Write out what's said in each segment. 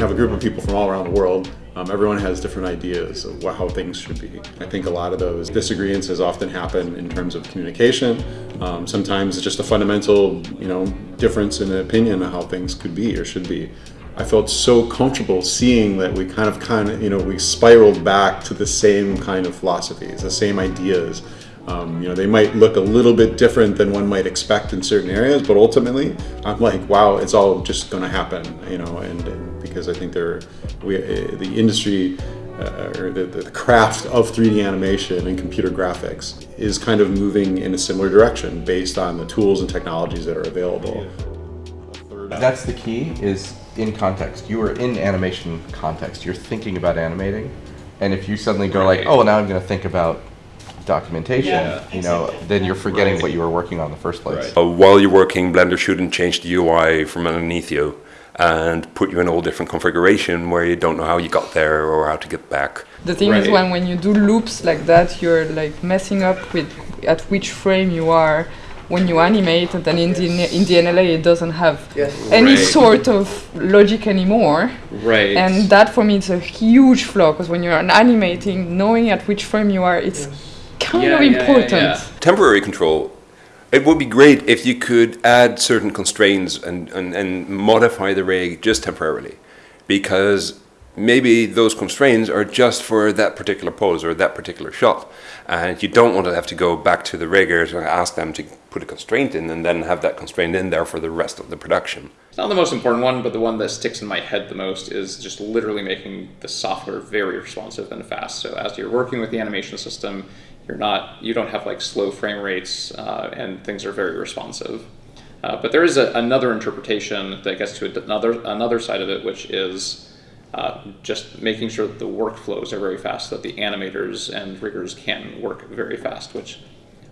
have a group of people from all around the world. Um, everyone has different ideas of what, how things should be. I think a lot of those disagreements often happen in terms of communication. Um, sometimes it's just a fundamental, you know, difference in opinion of how things could be or should be. I felt so comfortable seeing that we kind of, kind of, you know, we spiraled back to the same kind of philosophies, the same ideas. Um, you know, they might look a little bit different than one might expect in certain areas, but ultimately, I'm like, wow, it's all just going to happen, you know, and, and, because I think they're, we, uh, the industry uh, or the, the craft of 3D animation and computer graphics is kind of moving in a similar direction based on the tools and technologies that are available. That's the key is in context. You are in animation context. You're thinking about animating. And if you suddenly go like, oh, now I'm going to think about documentation, yeah, you know, exactly. then you're forgetting right. what you were working on in the first place. Right. Uh, while you're working, Blender shouldn't change the UI from underneath you and put you in a whole different configuration where you don't know how you got there or how to get back. The thing right. is when, when you do loops like that, you're like messing up with at which frame you are when you animate and then in the, in the NLA it doesn't have yes. any right. sort of logic anymore. Right. And that for me is a huge flaw because when you're animating, knowing at which frame you are, it's yes kind yeah, of important. Yeah, yeah, Temporary control. It would be great if you could add certain constraints and, and, and modify the rig just temporarily. Because maybe those constraints are just for that particular pose or that particular shot. And you don't want to have to go back to the riggers and ask them to put a constraint in and then have that constraint in there for the rest of the production. It's not the most important one, but the one that sticks in my head the most is just literally making the software very responsive and fast. So as you're working with the animation system, you're not, you don't have like slow frame rates uh, and things are very responsive. Uh, but there is a, another interpretation that gets to another, another side of it, which is uh, just making sure that the workflows are very fast, so that the animators and riggers can work very fast, which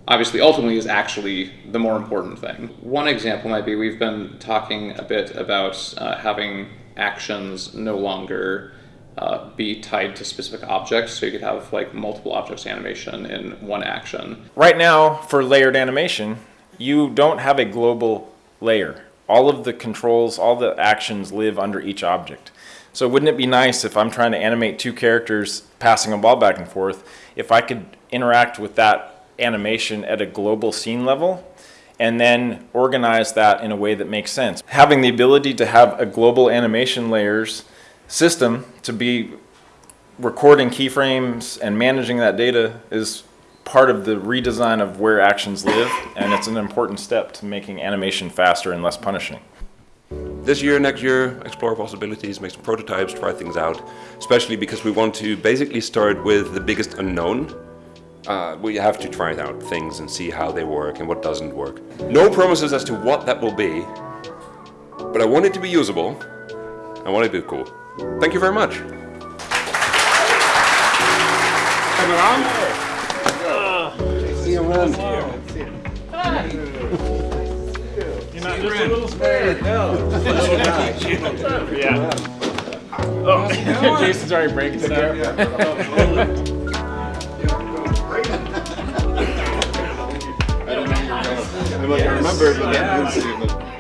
obviously ultimately is actually the more important thing. One example might be we've been talking a bit about uh, having actions no longer uh, be tied to specific objects. So you could have like multiple objects animation in one action. Right now for layered animation, you don't have a global layer. All of the controls, all the actions live under each object. So wouldn't it be nice if I'm trying to animate two characters passing a ball back and forth, if I could interact with that animation at a global scene level and then organize that in a way that makes sense. Having the ability to have a global animation layers system to be recording keyframes and managing that data is part of the redesign of where actions live and it's an important step to making animation faster and less punishing. This year, next year, explore possibilities, make some prototypes, try things out, especially because we want to basically start with the biggest unknown. Uh, we have to try out things and see how they work and what doesn't work. No promises as to what that will be, but I want it to be usable. I want it to be cool. Thank you very much. See you around. You're not just a little scared. No. yeah. Oh, Jason's already breaking it up. I remember, but